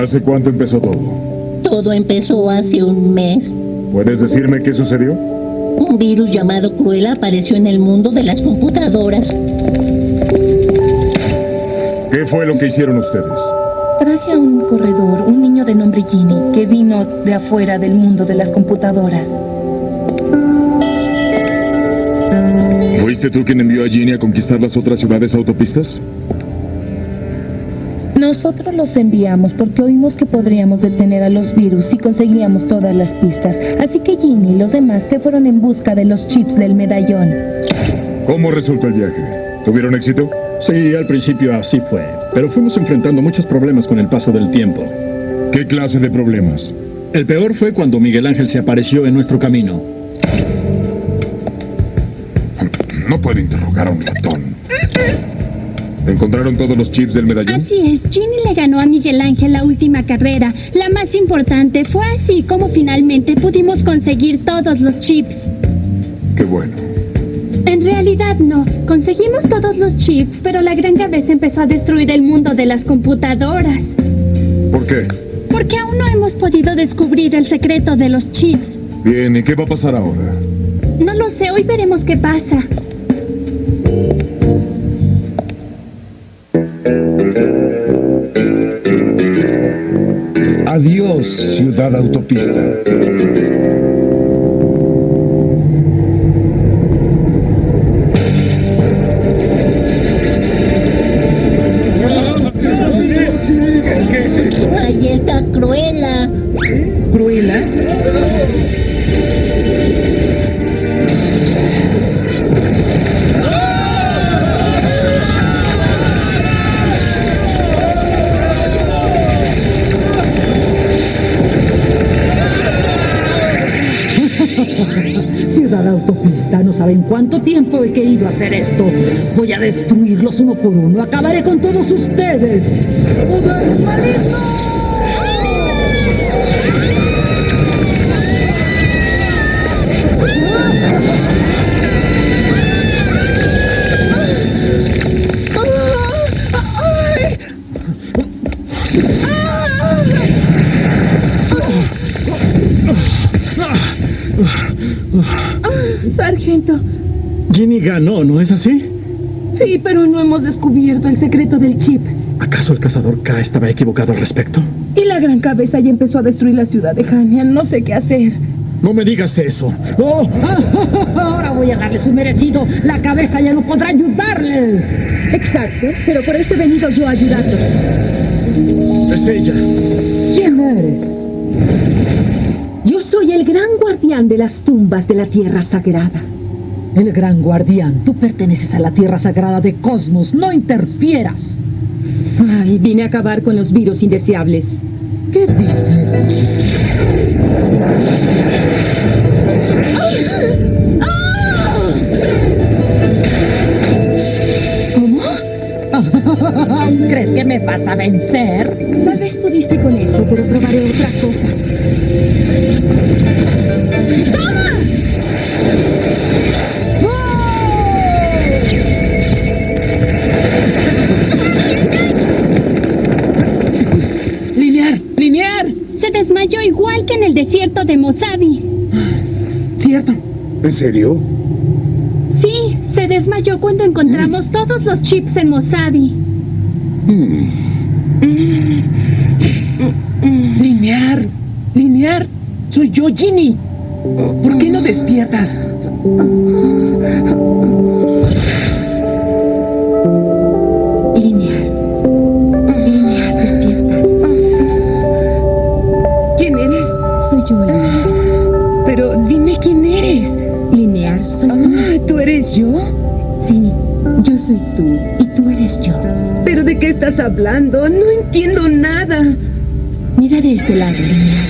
¿Hace cuánto empezó todo? Todo empezó hace un mes. ¿Puedes decirme qué sucedió? Un virus llamado Cruella apareció en el mundo de las computadoras. ¿Qué fue lo que hicieron ustedes? Traje a un corredor, un niño de nombre Ginny, que vino de afuera del mundo de las computadoras. ¿Fuiste tú quien envió a Ginny a conquistar las otras ciudades autopistas? Nosotros los enviamos porque oímos que podríamos detener a los virus si conseguíamos todas las pistas. Así que Ginny y los demás se fueron en busca de los chips del medallón. ¿Cómo resultó el viaje? ¿Tuvieron éxito? Sí, al principio así fue. Pero fuimos enfrentando muchos problemas con el paso del tiempo. ¿Qué clase de problemas? El peor fue cuando Miguel Ángel se apareció en nuestro camino. No puedo interrogar a un ratón. ¿Encontraron todos los chips del medallón? Así es, Ginny le ganó a Miguel Ángel la última carrera. La más importante fue así como finalmente pudimos conseguir todos los chips. Qué bueno. En realidad no. Conseguimos todos los chips, pero la gran cabeza empezó a destruir el mundo de las computadoras. ¿Por qué? Porque aún no hemos podido descubrir el secreto de los chips. Bien, ¿y qué va a pasar ahora? No lo sé, hoy veremos qué pasa. Autopista. Saben cuánto tiempo he querido hacer esto. Voy a destruirlos uno por uno. Acabaré con todos ustedes. Sargento, Ginny ganó, ¿no es así? sí, pero no hemos descubierto el secreto del chip. ¿Acaso el cazador K estaba equivocado al respecto? Y la gran cabeza ya empezó a destruir la ciudad de Hanian. No sé qué hacer. No me digas eso. ¡Oh! Ahora voy a darle su merecido. La cabeza ya no podrá ayudarles. Exacto, pero por eso he venido yo a ayudarlos. Es ella. ¿Quién eres? Yo soy el gran guardián de las tumbas de la Tierra Sagrada. El gran guardián, tú perteneces a la Tierra Sagrada de Cosmos, no interfieras. Ay, vine a acabar con los virus indeseables. ¿Qué dices? ¿Cómo? ¿Crees que me vas a vencer? Tal vez pudiste con eso, pero probaré otra cosa. ¡Linear! ¡Linear! Se desmayó igual que en el desierto de Mojave. Cierto. ¿En serio? Sí, se desmayó cuando encontramos todos los chips en Mojave. Linear. Linear. Soy yo, Ginny. ¿Por qué no despiertas? Lineal. Lineal, despierta. ¿Quién eres? Soy yo. Pero dime quién eres. Lineal, soy. Ah, ¿tú eres yo? Sí, yo soy tú y tú eres yo. ¿Pero de qué estás hablando? No entiendo nada. Mira de este lado, Lineal.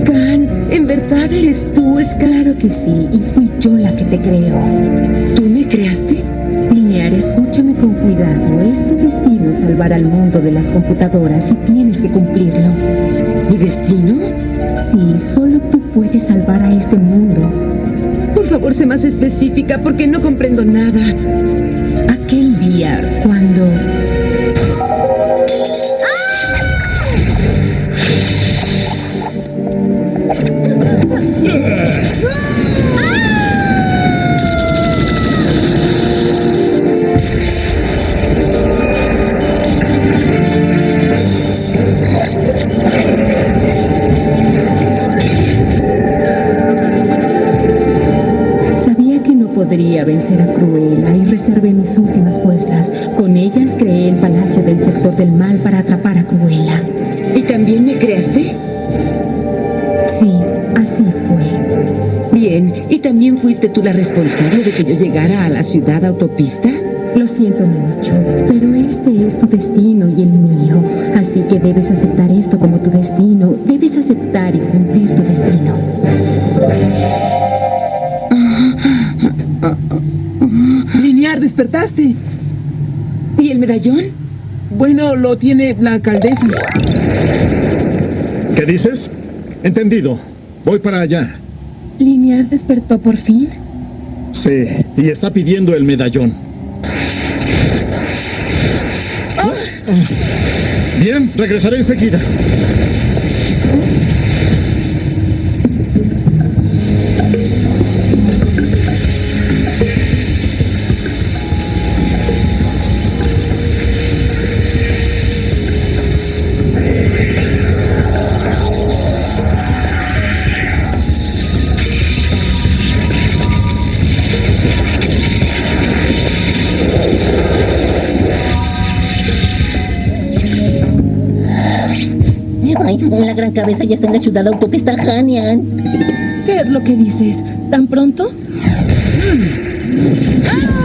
Scan, ¿en verdad eres tú, Scan? Claro que sí, y fui yo la que te creó. ¿Tú me creaste? Linear, escúchame con cuidado. Es tu destino salvar al mundo de las computadoras y tienes que cumplirlo. ¿Mi destino? Sí, solo tú puedes salvar a este mundo. Por favor, sé más específica porque no comprendo nada. ¿A aquel día cuando... Sabía que no podría vencer a Cruella y reservé del mal para atrapar a Cruella. ¿Y también me creaste? Sí, así fue. Bien, ¿y también fuiste tú la responsable de que yo llegara a la ciudad autopista? Lo siento mucho, pero este es tu destino y el mío. Así que debes aceptar esto como tu destino. Debes aceptar y cumplir tu destino. Linear, despertaste. ¿Y el medallón? Bueno, lo tiene la alcaldesa. ¿Qué dices? Entendido. Voy para allá. ¿Linear despertó por fin? Sí, y está pidiendo el medallón. Bien, regresaré enseguida. La gran cabeza ya está en la ciudad autopista Hanian. ¿Qué es lo que dices? ¿Tan pronto? ¡Ah!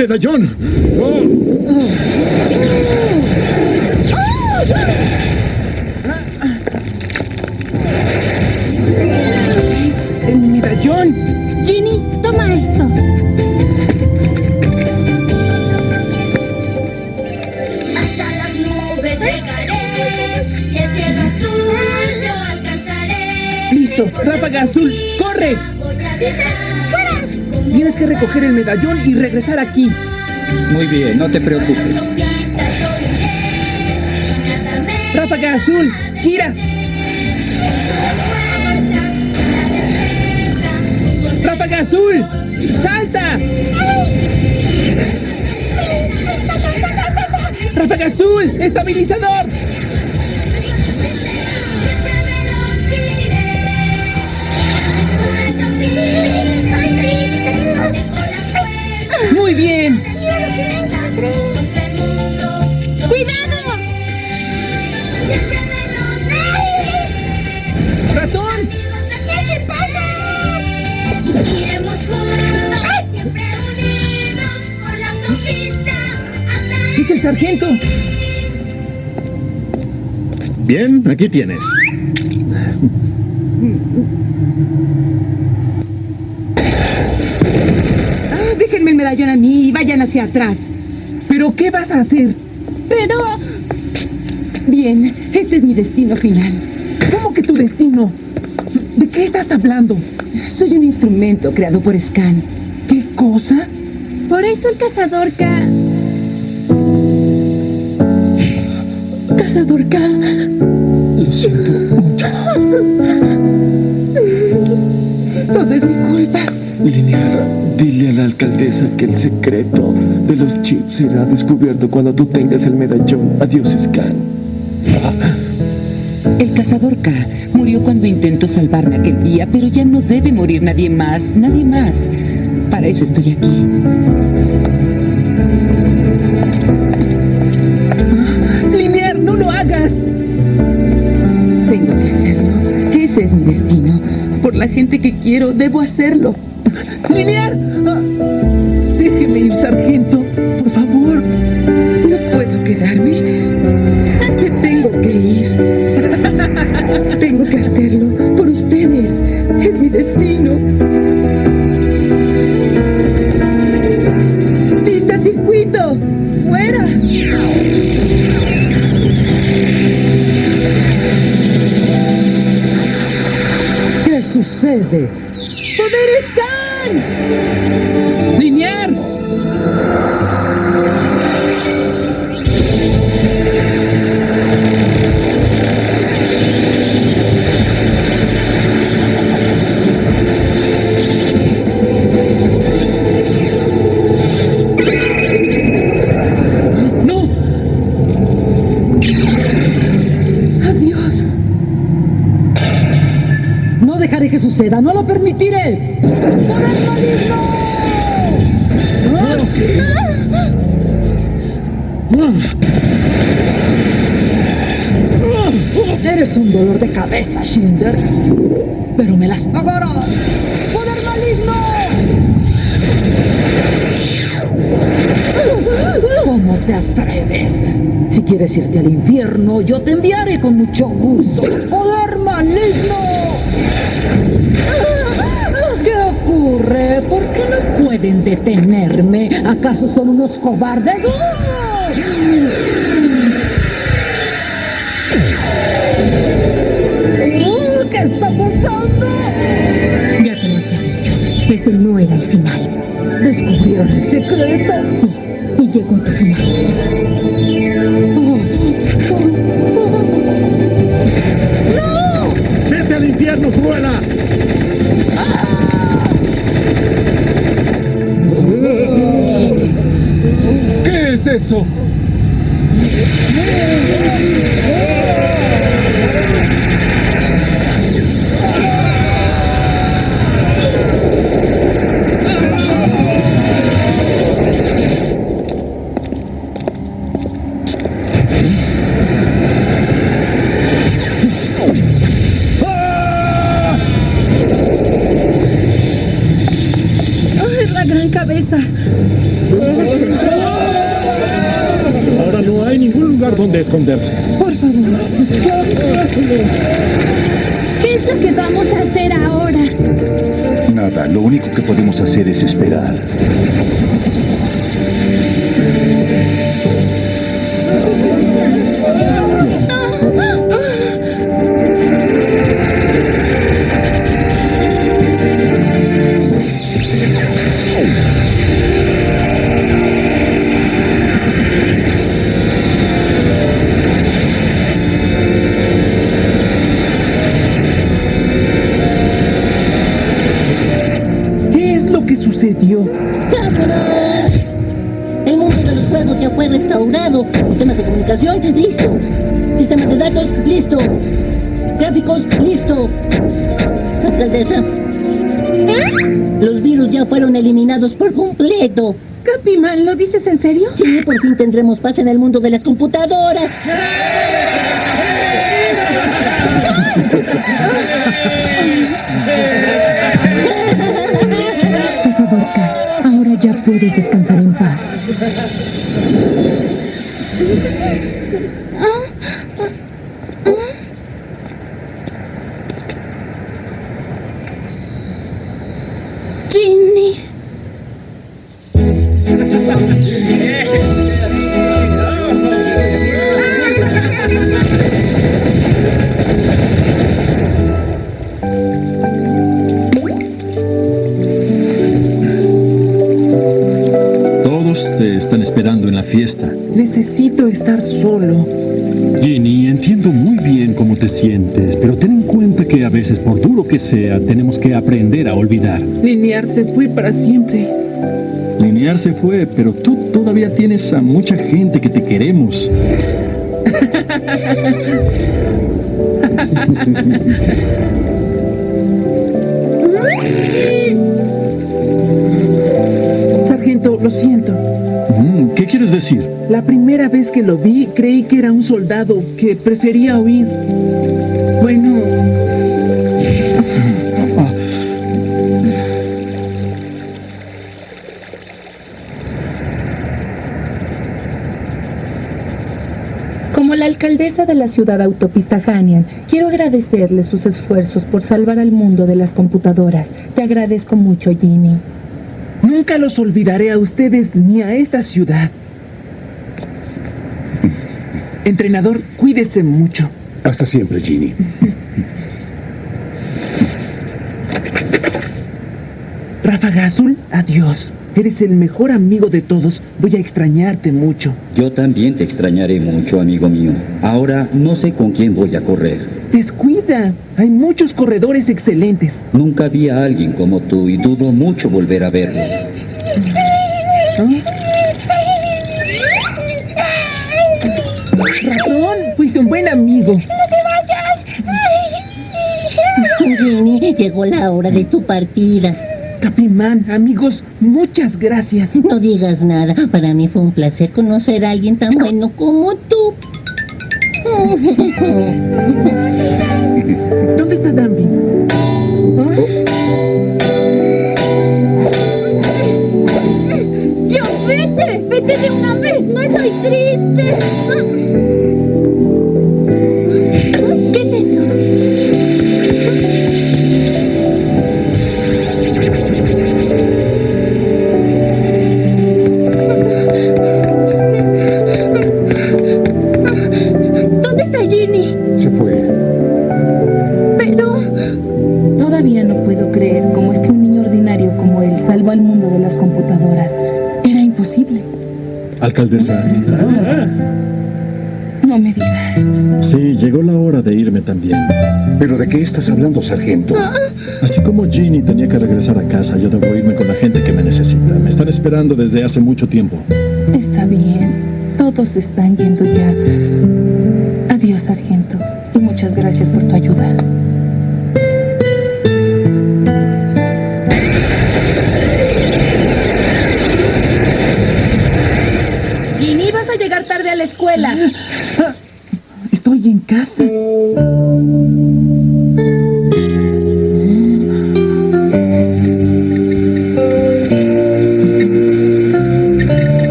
Medallón! ¡Oh! Que recoger el medallón y regresar aquí. Muy bien, no te preocupes. ¡Ráfaga azul! ¡Gira! ¡Ráfaga azul! ¡Salta! ¡Ráfaga azul! ¡Estabilizador! ¡Es el sargento! Bien, aquí tienes. Ah, déjenme el medallón a mí y vayan hacia atrás. ¿Pero qué vas a hacer? Pero... Bien, este es mi destino final. ¿Cómo que tu destino? ¿De qué estás hablando? Soy un instrumento creado por Scan. ¿Qué cosa? Por eso el cazador K... Cazador K. Lo siento mucho. Todo es mi culpa. Linear, dile a la alcaldesa que el secreto de los chips será descubierto cuando tú tengas el medallón. Adiós, Scan. El cazador K murió cuando intentó salvarme aquel día, pero ya no debe morir nadie más, nadie más. Para eso estoy aquí. Gente que quiero, debo hacerlo. Linear. Ah, Déjeme ir, sargento. Por favor. No puedo quedarme. No lo permitiré. ¡Poder maligno! Eres un dolor de cabeza, Shinder. Pero me las pagarás. ¡Poder maligno! ¿Cómo te atreves? Si quieres irte al infierno, yo te enviaré con mucho gusto. ¡Poder pueden detenerme? ¿Acaso son unos cobardes? ¡Oh! ¿Qué está pasando? Ya te lo había dicho. Ese no era el final. ¿Descubrieron el secreto? Sí, y llegó tu final. Es eso? ¡Ay, la gran cabeza! Ahora no hay ningún lugar donde esconderse. Por favor. ¿Qué es lo que vamos a hacer ahora? Nada, lo único que podemos hacer es esperar. Restaurado. Sistemas de comunicación, listo. Sistemas de datos, listo. Gráficos, listo. Alcaldesa. Los virus ya fueron eliminados por completo. Capiman, ¿lo dices en serio? Sí, por fin tendremos paz en el mundo de las computadoras. Por favor, ahora ya puedes descansar en paz. Ginny. veces, por duro que sea, tenemos que aprender a olvidar. Linear se fue para siempre. Linear se fue, pero tú todavía tienes a mucha gente que te queremos. Sargento, lo siento. Mm, ¿Qué quieres decir? La primera vez que lo vi, creí que era un soldado que prefería huir. Bueno, Como la alcaldesa de la ciudad autopista Hanian, quiero agradecerle sus esfuerzos por salvar al mundo de las computadoras. Te agradezco mucho, Ginny. Nunca los olvidaré a ustedes ni a esta ciudad. Entrenador, cuídese mucho. Hasta siempre, Ginny. Ráfaga Azul, adiós. Eres el mejor amigo de todos. Voy a extrañarte mucho. Yo también te extrañaré mucho, amigo mío. Ahora no sé con quién voy a correr. Descuida. Hay muchos corredores excelentes. Nunca vi a alguien como tú y dudo mucho volver a verlo. Ratón, fuiste un buen amigo. Ginny, llegó la hora de tu partida. Capimán, amigos, muchas gracias. No digas nada. Para mí fue un placer conocer a alguien tan bueno como tú. ¿Dónde está Danby? ¡Yo vete! ¡Vete de una vez! ¡No estoy triste! Hablando, sargento? Así como Ginny tenía que regresar a casa, yo debo irme con la gente que me necesita. Me están esperando desde hace mucho tiempo. Está bien. Todos están yendo ya. Adiós, sargento. Y muchas gracias por tu ayuda. Ginny, vas a llegar tarde a la escuela. Estoy en casa.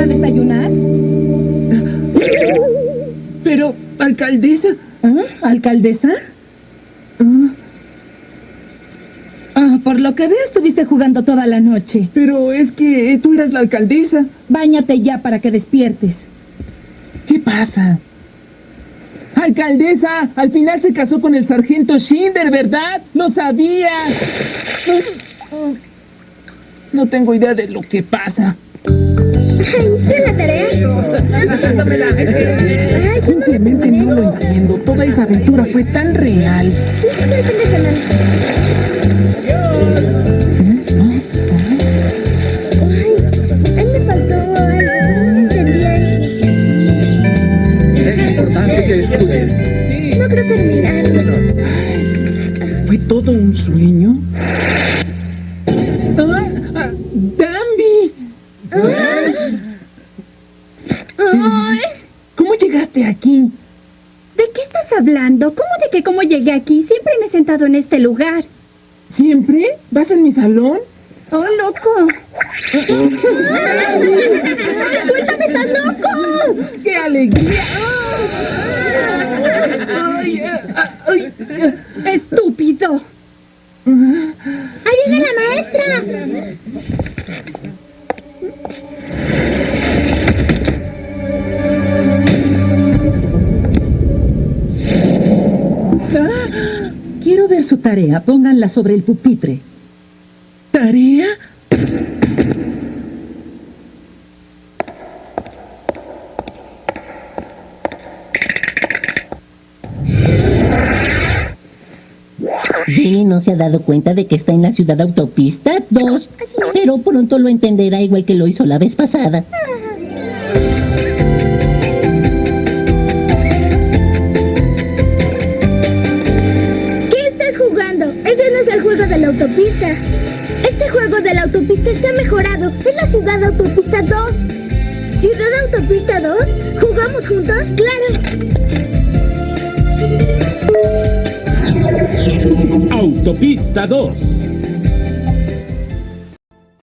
¿No vas a desayunar? Pero, alcaldesa. ¿Ah? ¿Alcaldesa? Ah. Ah, por lo que veo estuviste jugando toda la noche. Pero es que tú eras la alcaldesa. Báñate ya para que despiertes. ¿Qué pasa? Alcaldesa, al final se casó con el sargento Schinder, ¿verdad? ¡Lo sabía! No tengo idea de lo que pasa. ¿Hice la tarea? Simplemente no lo entiendo. Toda esa aventura fue tan real. Lugar. ¿Siempre? ¿Vas en mi salón? ¡Oh, loco! ¡Suéltame, estás loco! ¡Qué alegría! Sobre el pupitre. ¿Tarea? Ginny no se ha dado cuenta de que está en la ciudad autopista 2, pero pronto lo entenderá igual que lo hizo la vez pasada. Autopista. Este juego de la autopista está mejorado. Es la ciudad autopista 2. ¿Ciudad autopista 2? ¿Jugamos juntos? Claro. Autopista 2.